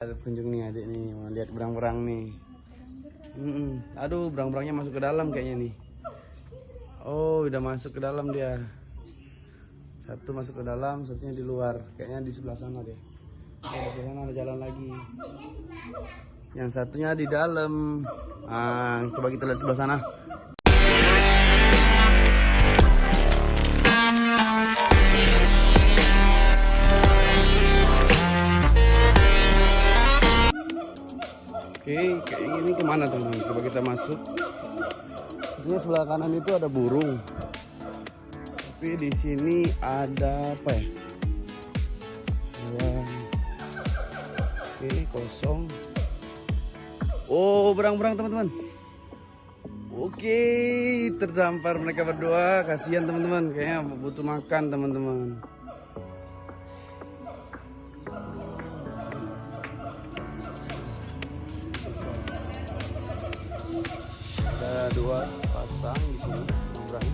Ada kunjung nih adik nih, mau lihat berang-berang nih. Mm-mm. Aduh, berang-berangnya masuk ke dalam kayaknya nih. Oh, udah masuk ke dalam dia. Satu masuk ke dalam, satunya di luar. Kayaknya di sebelah sana deh. Oh, di sana ada jalan lagi. Yang satunya di dalam. Ah, coba kita lihat sebelah sana. Ini ke mana teman-teman? Coba kita masuk. Ini sebelah kanan itu ada burung. Tapi di sini ada apa ya? Ada- Oke, kosong. Oh, berang-berang teman-teman. Oke, terdampar mereka berdua. Kasihan teman-teman, kayaknya butuh makan teman-teman. Dua pasang di sini berang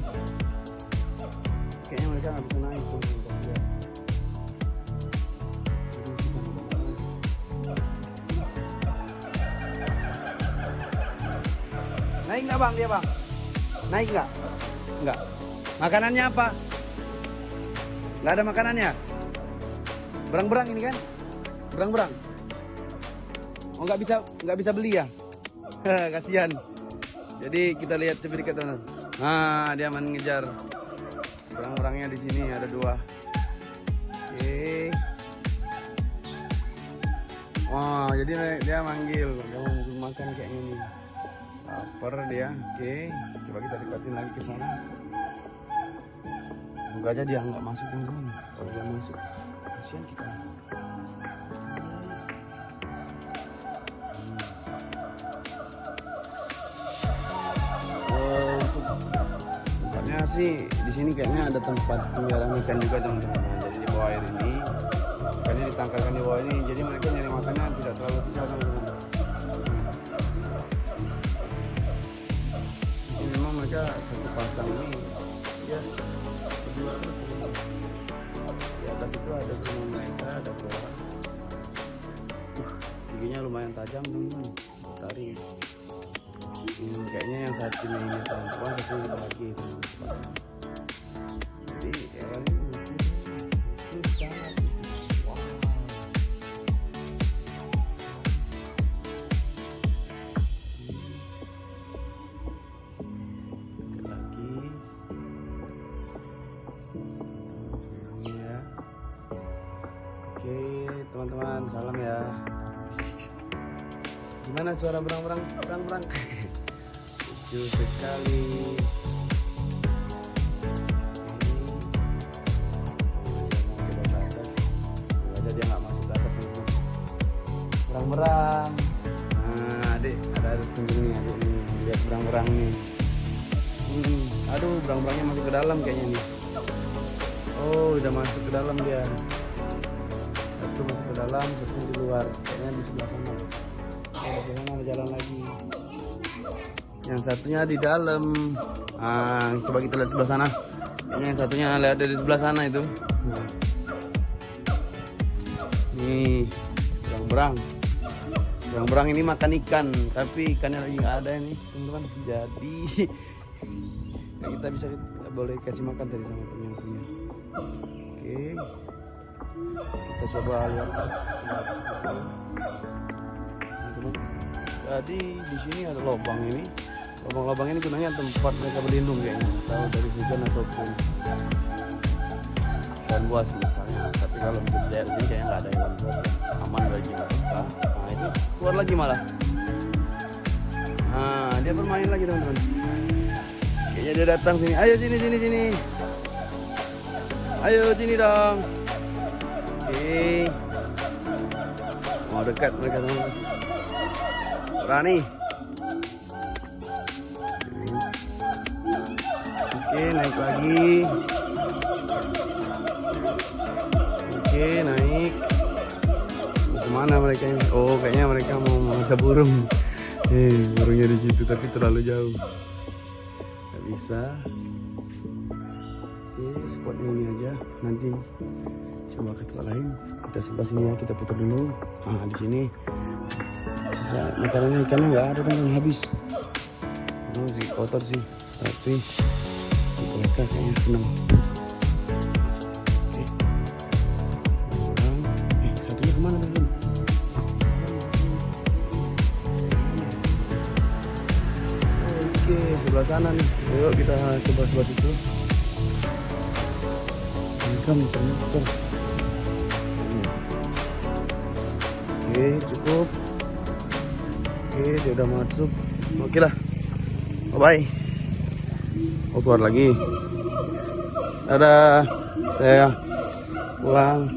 kayaknya mereka nggak bisa naik tuh naik nggak bang? Dia bang. Naik nggak? Nggak. Makanannya apa? Nggak ada makanannya? Berang-berang ini kan? Berang-berang? Oh nggak bisa nggak bisa beli ya? Kasihan jadi kita lihat lebih dekat teman. Nah, dia mengejar orang-orangnya di sini ada dua. Oke. Wah, jadi dia manggil, dia mau makan kayak gini. Lapar dia. Oke, coba kita dekatin lagi ke sana. Semoga aja dia nggak masuk teman-teman. Kalau dia masuk, kasihan kita. Sih di sini kayaknya ada tempat pemeliharaan ikan juga teman-teman. Jadi di bawah air ini ikannya ditangkarkan di bawah ini. Jadi mereka nyari makannya tidak terlalu susah teman-teman. Ini memang mereka satu pasang ini ya. Di atas itu ada rumah mereka, ada bawah. Giginya lumayan tajam teman-teman. Tarik. Hmm, kayaknya yang satu ini perempuan satu ini laki jadi hewan ini mungkin susah wow Ini ya oke teman-teman salam ya. Gimana suara berang-berang? Berang-berang lucu sekali. Ini. dia nggak masuk ke atas itu berang-berang. Nah adik ada ada nih adik nih lihat berang-berang nih hmm, aduh berang-berangnya masuk ke dalam kayaknya nih. Oh udah masuk ke dalam dia. Satu masuk ke dalam satu di luar. Kayaknya di sebelah sana. Oh, di sana ada jalan lagi yang satunya di dalam. Ah coba kita lihat sebelah sana. Ini yang satunya lihat dari sebelah sana itu. Nah. nih berang-berang. Berang-berang ini makan ikan tapi ikannya lagi nggak ada ini teman-teman. Jadi ya kita bisa kita boleh kasih makan tadi sama punya oke. Kita coba lihat. Teman-teman jadi di sini ada lubang ini lubang-lubang ini gunanya tempat mereka berlindung kayaknya. Tahu dari hujan ataupun dan buas misalnya. Tapi kalau untuk daerah sini kayaknya nggak ada hewan buas ya. aman bagi mereka. Nah itu keluar lagi malah. Nah dia bermain lagi teman-teman. Kayaknya dia datang sini. Ayo sini sini sini. Ayo sini dong. Oke. Mau dekat mereka teman-teman. Berani Oke, naik lagi. Oke, naik. Ke mana mereka ini? Oh, kayaknya mereka mau mangsa burung. Eh, burungnya di situ tapi terlalu jauh. Gak bisa. Oke, spot ini aja. Nanti coba ke tempat lain kita sebelah sini ya kita putar dulu nah di sini sisa makanannya ikannya nggak ada teman habis oh, sih kotor sih tapi mereka kayaknya senang oke sebelah sana nih. Yuk kita coba sebelah situ. Mereka muter-muter oke cukup. Oke dia udah masuk. Oke lah. Bye bye oh keluar lagi. Dadah. Saya pulang